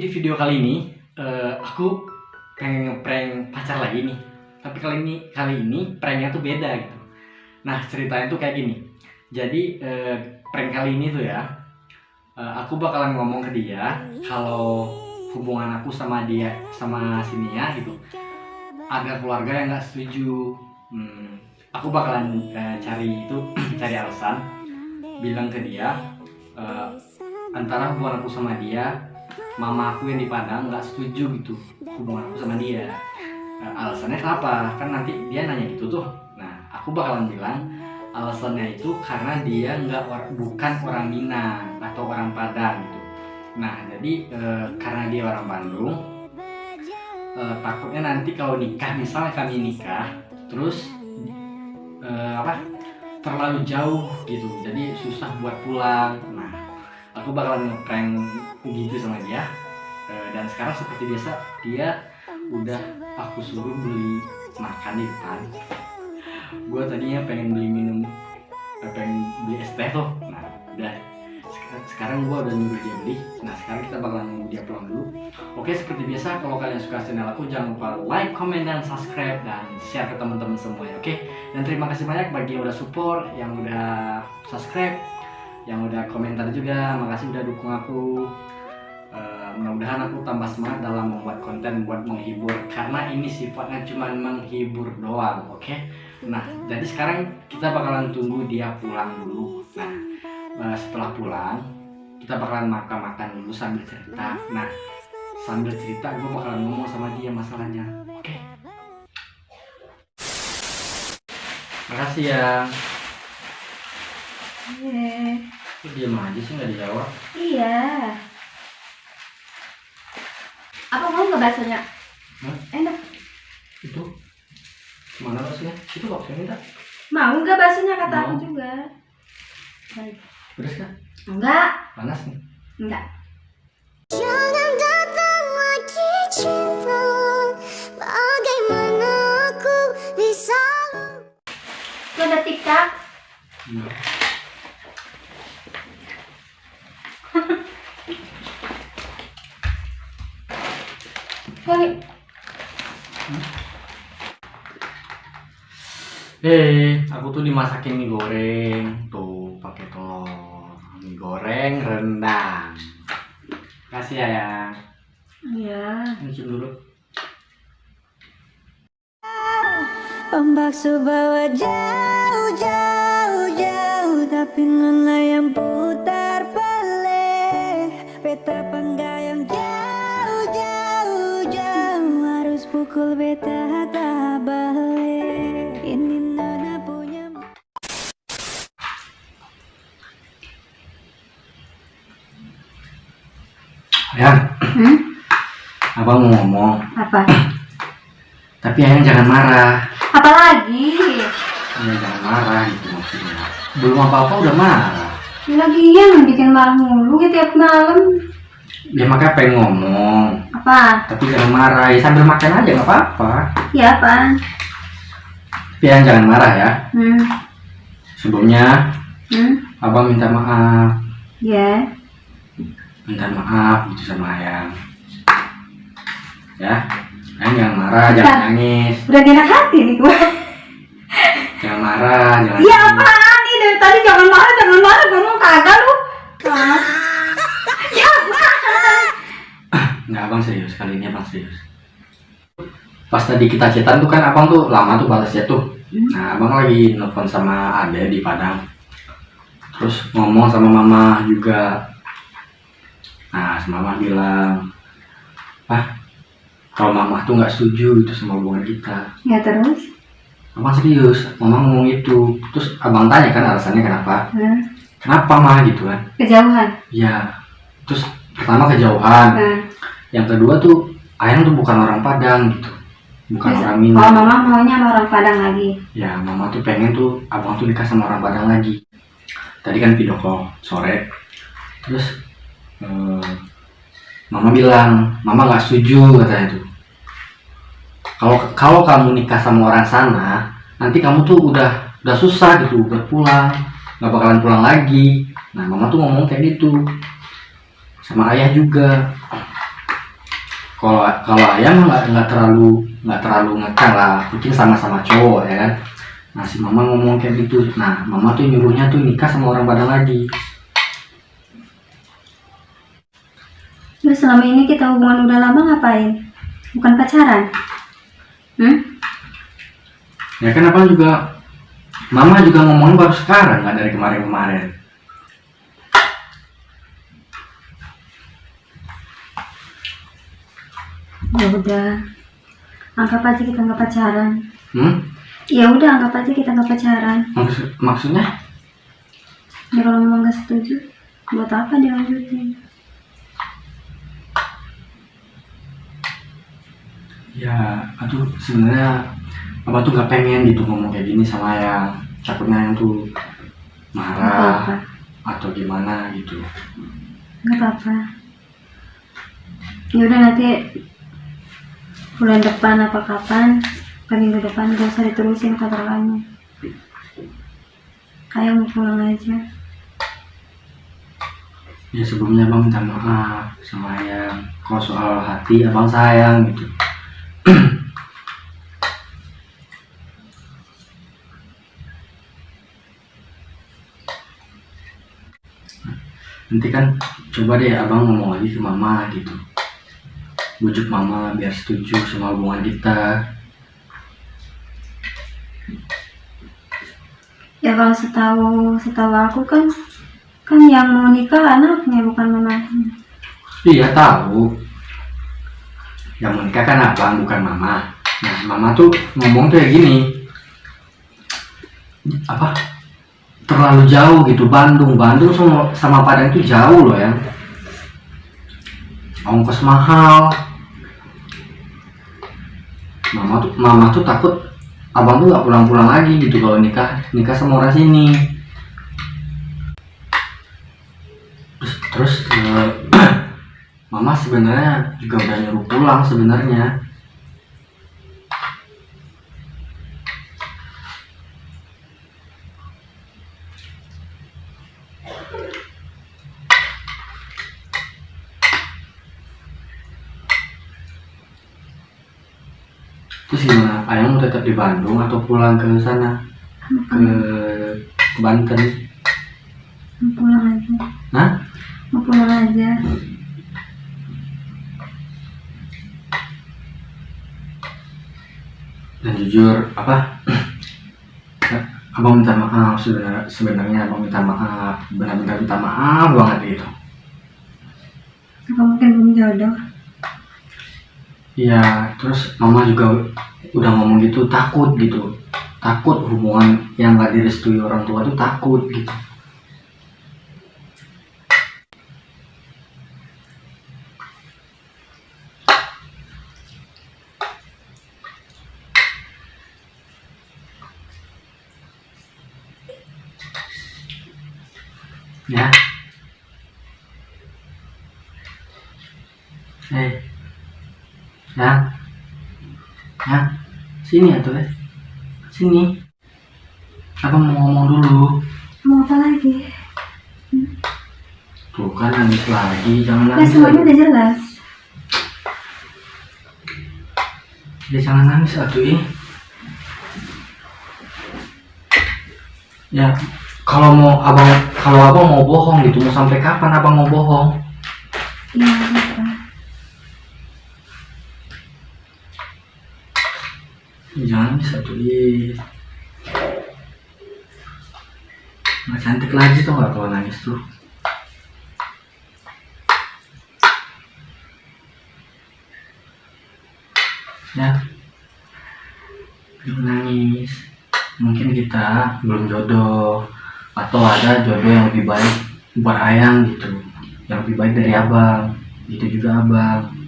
di video kali ini eh, aku pengen ngeprank pacar lagi nih. Tapi kali ini kali ini pranknya tuh beda gitu. Nah ceritanya tuh kayak gini. Jadi eh, prank kali ini tuh ya, eh, aku bakalan ngomong ke dia kalau hubungan aku sama dia sama si Nia gitu agar keluarga yang nggak setuju. Hmm, aku bakalan eh, cari itu cari alasan bilang ke dia eh, antara hubungan aku sama dia mama aku yang di Padang nggak setuju gitu hubungan aku sama dia. Nah, alasannya kenapa? Kan nanti dia nanya gitu tuh. Nah aku bakalan bilang alasannya itu karena dia nggak or- bukan orang Minang atau orang Padang gitu. Nah jadi eh, karena dia orang Bandung eh, takutnya nanti kalau nikah misalnya kami nikah terus eh, apa terlalu jauh gitu. Jadi susah buat pulang. Nah aku bakalan ngeprank gitu sama dia. Eh, dan sekarang seperti biasa dia udah aku suruh beli makan di depan. Gue tadinya pengen beli minum eh, pengen beli es teh tuh. Nah udah. Sek- sekarang gue udah nyuruh dia beli. Nah sekarang kita bakalan nunggu dia pulang dulu. Oke seperti biasa kalau kalian suka channel aku jangan lupa like comment dan subscribe dan share ke teman-teman semua ya oke? Dan terima kasih banyak bagi yang udah support yang udah subscribe yang udah komentar juga makasih udah dukung aku. Eh, mudah-mudahan aku tambah semangat dalam membuat konten buat menghibur. Karena ini sifatnya cuma menghibur doang oke? Nah jadi sekarang kita bakalan tunggu dia pulang dulu. Nah eh, setelah pulang kita bakalan makan-makan dulu sambil cerita. Nah sambil cerita gue bakalan ngomong sama dia masalahnya oke? Makasih ya. Eh, Kok diem aja sih nggak dijawab iya. Apa mau nggak baksonya? Hah? Enak. itu mana baksonya itu bakso minta Mau nggak baksonya kata aku Mau. juga. Baik. kan Enggak, panas nih enggak. Jangan datang lagi cinta Bagaimana aku bisa Itu ada tiktok. Kali. Eh, aku tuh dimasakin mie goreng tuh pakai telur, mie goreng rendang. Kasih ya ya. Iya. Ini cium dulu. Ombak bawa jauh jauh jauh Tapi abang mau ngomong, Apa? tapi ayang jangan marah. Apa lagi? Ya jangan marah gitu maksudnya. Belum apa-apa udah marah. Lagian bikin marah mulu gitu tiap malam. Ya makanya pengen ngomong, Apa? tapi jangan marah. Ya sambil makan aja nggak apa-apa. Ya apa? Tapi ayang jangan marah ya. Hmm. Sebelumnya, Hmm. abang minta maaf. Ya. minta maaf gitu sama ayang ya. Ayang jangan marah jangan nangis. Udah enak hati nih gua. jangan marah jangan Iya apaan nih dari tadi jangan marah jangan marah ngomong kagak lu. Ah. Ya apaan? nggak abang serius. Kali ini abang serius. Pas tadi kita chatan tuh kan abang tuh lama tuh balasnya tuh. Nah abang lagi nelfon sama ade di Padang. Terus ngomong sama mama juga. Nah sama mama bilang ah kalau mama tuh nggak setuju itu sama hubungan kita Ya terus? abang serius mama ngomong itu terus abang tanya kan alasannya kenapa Hmm. kenapa mah gitu kan Kejauhan. ya terus pertama kejauhan Nah. yang kedua tuh ayang tuh bukan orang Padang gitu bukan Terus, orang Kalau Minang mama maunya sama orang Padang lagi. ya mama tuh pengen tuh abang tuh nikah sama orang Padang lagi tadi kan video call sore terus eh, mama bilang mama nggak setuju katanya tuh kalau kalau kamu nikah sama orang sana nanti kamu tuh udah udah susah gitu buat pulang nggak bakalan pulang lagi. Nah mama tuh ngomong kayak gitu. Sama ayah juga. Kalau kalau ayah nggak nggak terlalu nggak terlalu ngekang lah. Mungkin sama-sama cowok ya kan? Nah si mama ngomong kayak gitu. Nah mama tuh nyuruhnya tuh nikah sama orang Padang lagi. Terus selama ini kita hubungan udah lama ngapain? Bukan pacaran? Hmm? ya kan abang juga mama juga ngomongin baru sekarang nggak dari kemarin-kemarin Ya udah. Anggap aja kita nggak pacaran. hmm? Ya udah anggap aja kita nggak pacaran. Maksud, maksudnya Ya kalau memang nggak setuju, buat apa dilanjutin? Ya aduh sebenarnya abang tuh nggak pengen gitu ngomong kayak gini sama yang takutnya yang tuh marah apa-apa. atau gimana gitu Nggak apa-apa. Ya udah nanti bulan depan apa kapan? Ke minggu depan gak usah diterusin kontrakannya. Kayak mau pulang aja. ya sebelumnya abang minta maaf sama yang kalau soal hati abang sayang gitu nanti kan coba deh abang ngomong lagi ke mama gitu bujuk mama biar setuju sama hubungan kita Ya kalau setahu setahu aku kan kan yang mau nikah anaknya bukan mamanya. Iya tahu. Yang mau nikah kan abang bukan mama. Nah mama tuh ngomong tuh kayak gini. Apa? Terlalu jauh gitu Bandung. Bandung sama, sama Padang itu jauh loh ya. Ongkos mahal. Mama tuh mama tuh takut abang tuh nggak pulang-pulang lagi gitu kalau nikah nikah sama orang sini. Terus terus eh, Mama sebenarnya juga udah nyuruh pulang sebenarnya. Terus mau tetap di Bandung atau pulang ke sana ke, ke Banten? Mau pulang aja. Hah? Mau pulang aja. dan jujur apa abang minta maaf sebenarnya sebenarnya abang minta maaf benar-benar minta maaf banget gitu Apa mungkin belum jodoh? Iya terus mama juga udah ngomong gitu takut gitu. Takut hubungan yang gak direstui orang tua tuh takut gitu ya eh ya ya sini atuh ya. Sini. Abang mau ngomong dulu? Mau apa lagi? tuh kan nangis lagi. Jangan Ya nangis semuanya lagi. udah jelas. ya jangan nangis atuh ih ya. Kalau mau abang kalau abang mau bohong gitu mau sampai kapan abang mau bohong? Iya apa? Jangan bisa tuh ih nggak cantik lagi tuh nggak kalau nangis tuh. Ya. Jangan nangis. Mungkin kita belum jodoh. Atau ada jodoh yang lebih baik buat ayang gitu. Yang lebih baik dari abang. Itu juga abang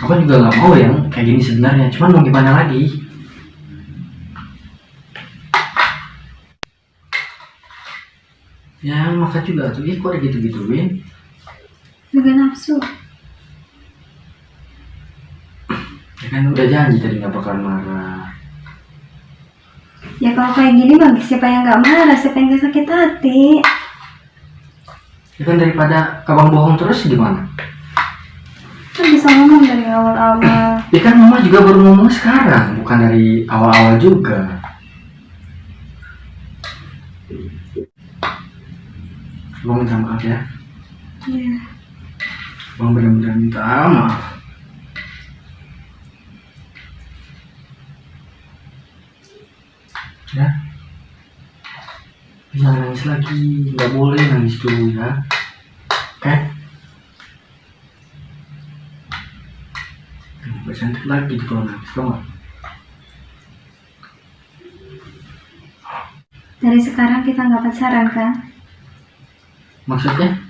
aku juga nggak mau yang kayak gini sebenarnya. Cuman mau gimana lagi? Ya maka juga tuh. Ih kok gitu gituin Juga nafsu. ya kan udah janji tadi nggak bakal marah. Ya kalau kayak gini bang, siapa yang nggak marah, siapa yang nggak sakit hati? ya kan daripada kabang bohong terus gimana bisa ngomong dari awal-awal. Ya kan mama juga baru ngomong sekarang, bukan dari awal-awal juga. Abang minta maaf ya. Iya. Abang benar-benar minta maaf. Ya. Jangan nangis lagi, nggak boleh nangis dulu ya. Oke? Nggak cantik lagi kalau nangis, tau? Dari sekarang kita nggak pacaran kan? Maksudnya?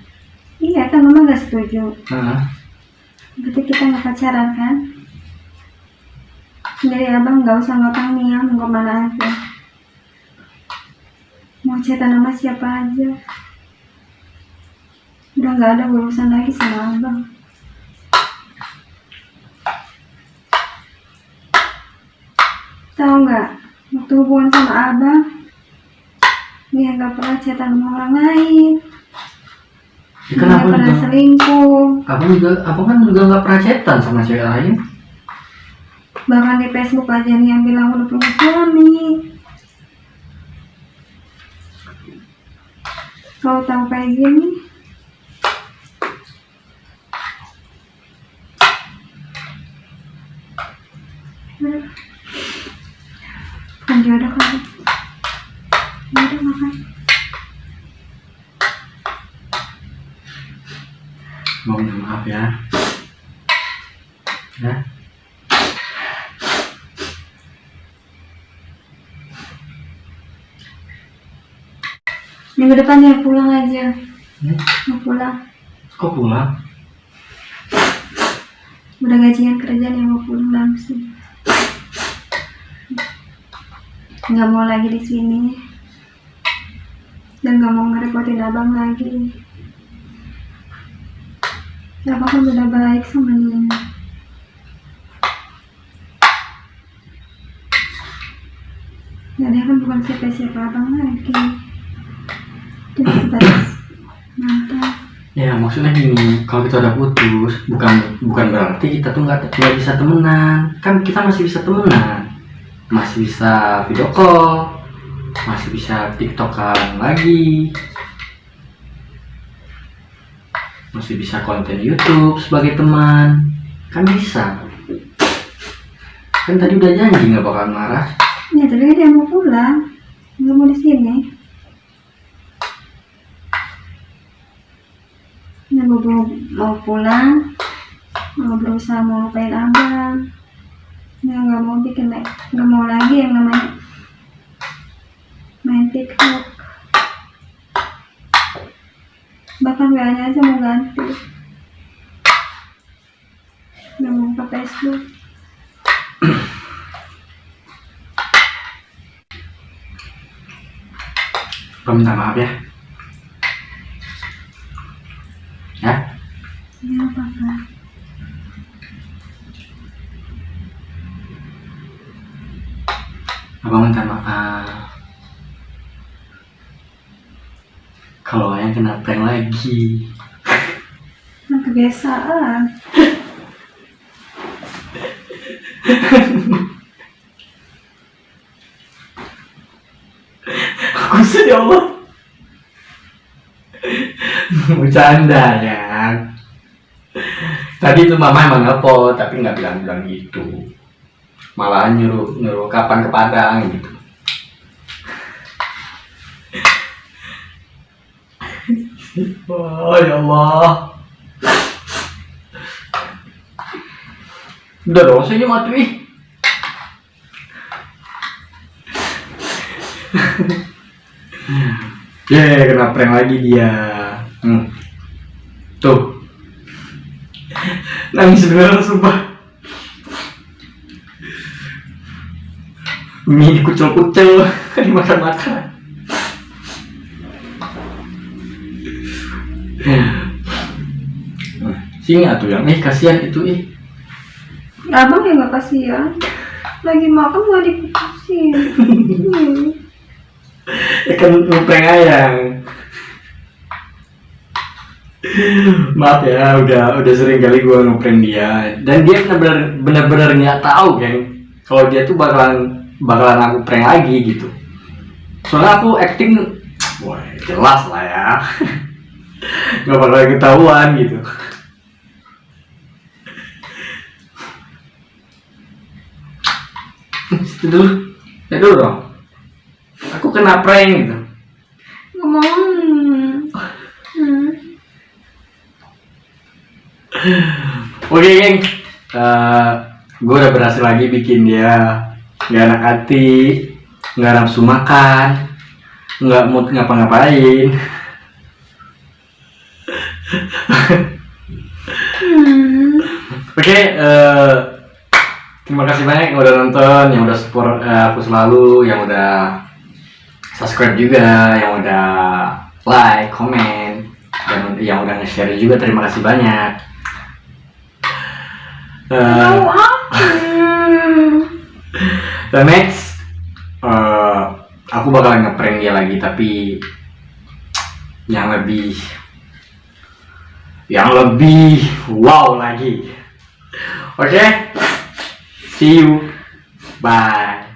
Iya kan mama nggak setuju. Nah, Berarti kita nggak pacaran kan? Jadi abang nggak usah ngotang nih ya, mau ke mana aja. Mau cerita nama siapa aja. Udah nggak ada urusan lagi sama abang. Tahu nggak? Waktu hubungan sama abang, dia nggak pernah cerita sama orang lain. ya kenapa nggak pernah juga? selingkuh. Abang juga, abang kan juga nggak pernah chatan sama cewek lain. Bahkan di Facebook aja nih yang bilang udah punya suami. Kalau tahu kayak gini, kan jodoh kan. Jodoh makan. Mau minta maaf ya. Ya. Minggu depan ya pulang aja. Hmm? Mau pulang. Kok pulang? Udah gajian kerjaan yang mau pulang langsung. Nggak mau lagi di sini. Dan nggak mau ngerepotin abang lagi. Abang kan udah baik sama Nina. Dan dia kan bukan siapa-siapa abang lagi. Dia sebatas mantan. Ya maksudnya gini, kalau kita udah putus, bukan bukan berarti kita tuh nggak bisa temenan. Kan kita masih bisa temenan, masih bisa video call, masih bisa tiktokan lagi, masih bisa konten YouTube sebagai teman, kan bisa. Kan tadi udah janji nggak bakal marah. Ya tapi kan dia mau pulang. Nggak mau di sini. Mau, mau pulang. Mau berusaha mau lupain abang. Ya nggak mau bikin nggak mau lagi yang namanya main TikTok. Bahkan WA-nya aja mau ganti. Nggak mau ke Facebook. Gua minta maaf. Ya, Yang kena prank lagi. Nah, kebiasaan. Aku sih ya Allah. Bercanda ya. Tadi itu mama emang nelfon tapi nggak bilang-bilang gitu. Malah nyuruh nyuruh kapan ke Padang gitu. Oh ya Allah. Udah dong, saya mati. ih. Ye, kena prank lagi dia. Hmm. Tuh. Nangis beneran sumpah. Mie dikucel-kucel, dimakan-makan. Sini atuh yang, eh kasihan itu ih. Abang ya nggak kasihan. Lagi makan nggak diputusin. Hmm. Ya kan lu prank ayang. maaf ya udah udah sering kali gue ngeprank dia dan dia benar-benar benar-benar nggak tahu geng kalau dia tuh bakalan bakalan aku prank lagi gitu soalnya aku acting wah jelas lah ya nggak bakal ketahuan gitu. Itu dulu. Itu dulu dong. Aku kena prank gitu. Hmm. Oke geng, gue udah berhasil lagi bikin dia nggak enak hati, nggak nafsu makan, nggak mood ngapa-ngapain. Hmm. Oke, eh, terima kasih banyak yang udah nonton, yang udah support eh, aku selalu, yang udah subscribe juga, yang udah like, komen, dan yang udah nge-share juga. Terima kasih banyak. Hmm. The next, eh, aku bakalan ngeprank dia lagi, tapi yang lebih, yang lebih wow lagi. Oke, see you, bye.